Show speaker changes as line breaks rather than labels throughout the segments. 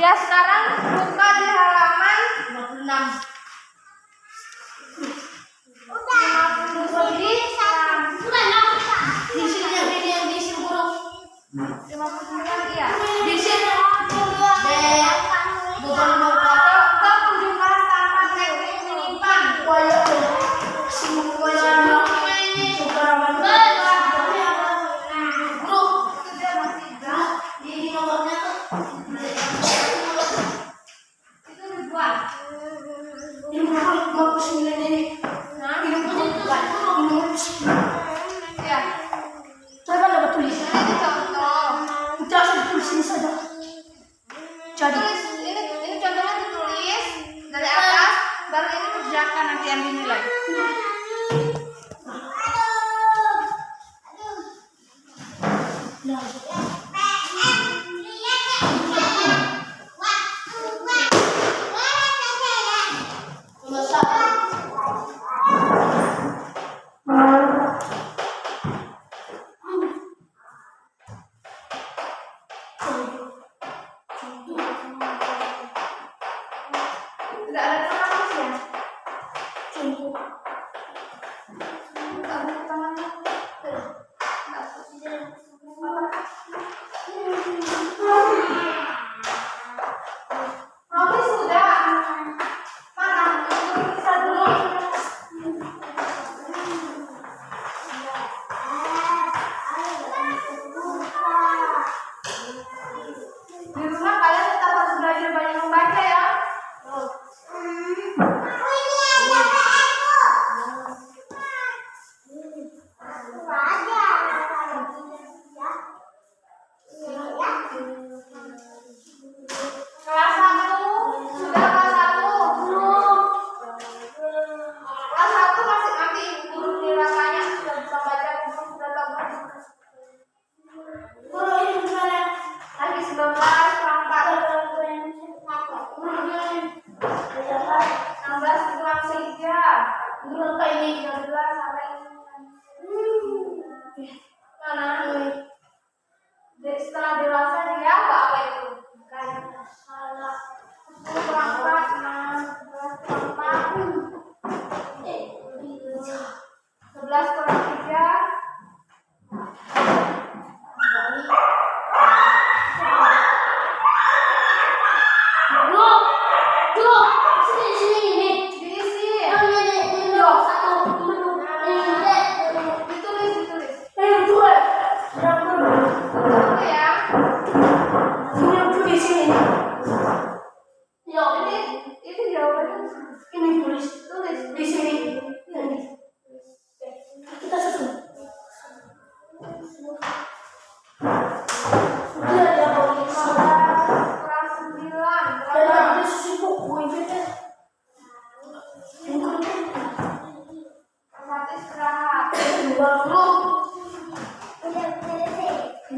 Ya sekarang buka di halaman 56.
jadi
tulis ini ini contohnya ditulis dari atas baru ini kerjakan nanti yang dinilai.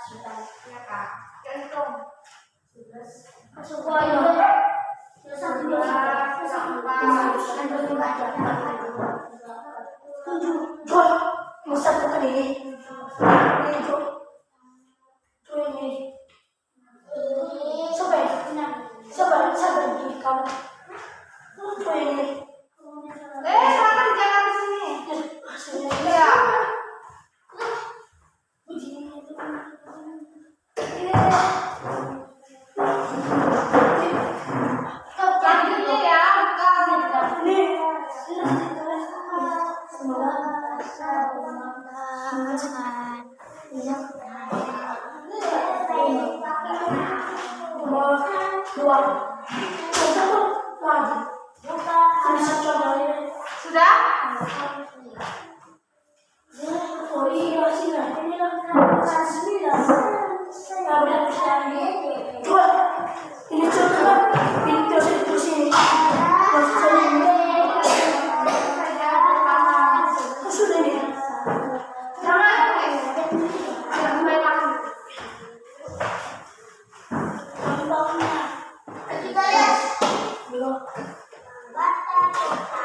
sudah ya kak ya hitung
supaya dosa dua
dosa empat dan dosa empat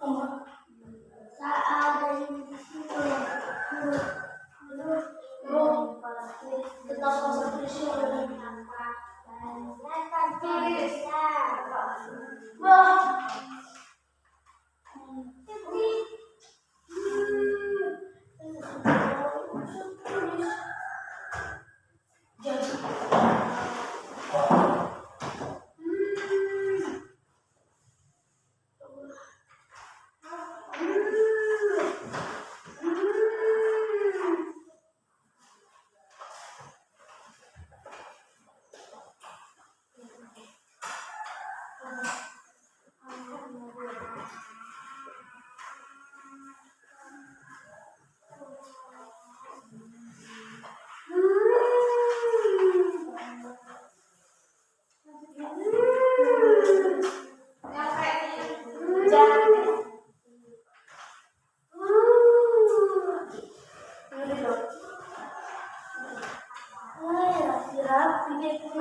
어, 음, 사아들이
네, 음, 음,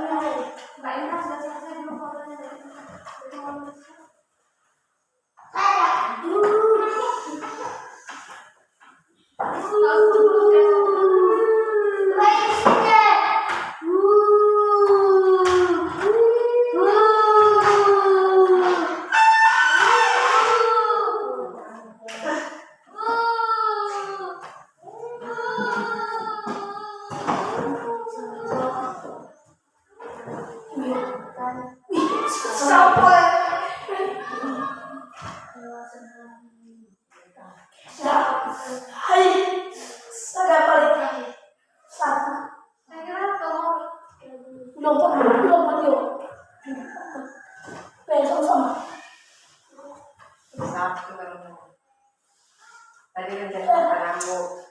Ooh. Jadi paranggo.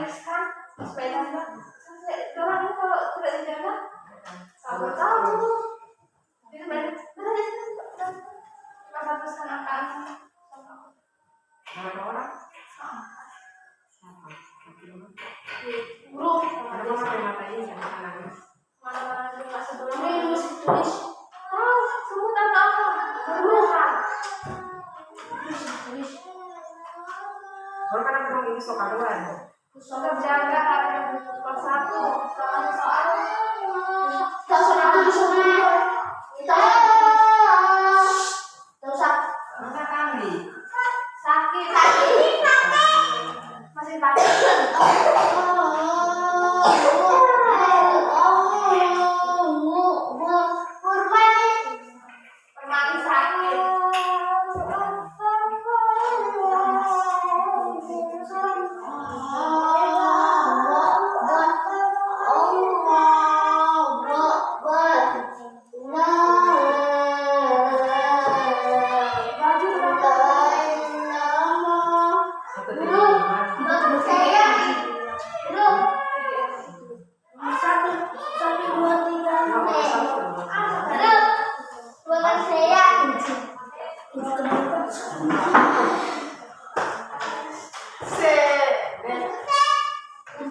Tuliskan sepeda mbak? Ini kalau tidak dijaga, tahu tahu. Jadi banyak.
Berapa orang? Ada matanya jangan nangis.
Juga sebelumnya. Semua
kan aku bilang ini sokaluan.
Tetap jaga hari kelas satu. Soalnya soal
Masa kami?
sakit. Masih sakit.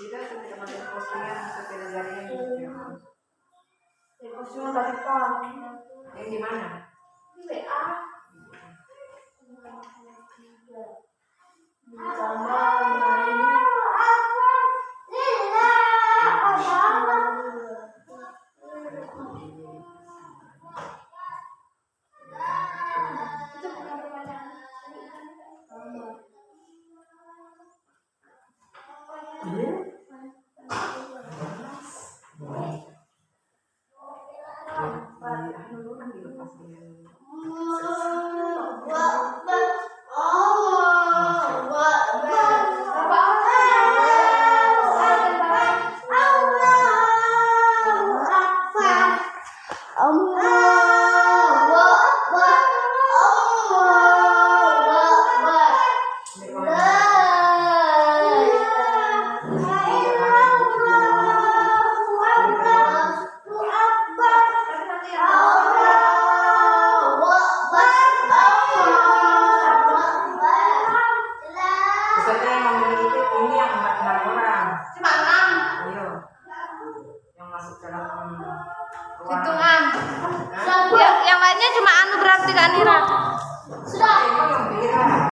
di sekolah. Jadi tanggal mamanya. Tidak, tidak ada postingan, sepeda jaringan. Yang di mana? Di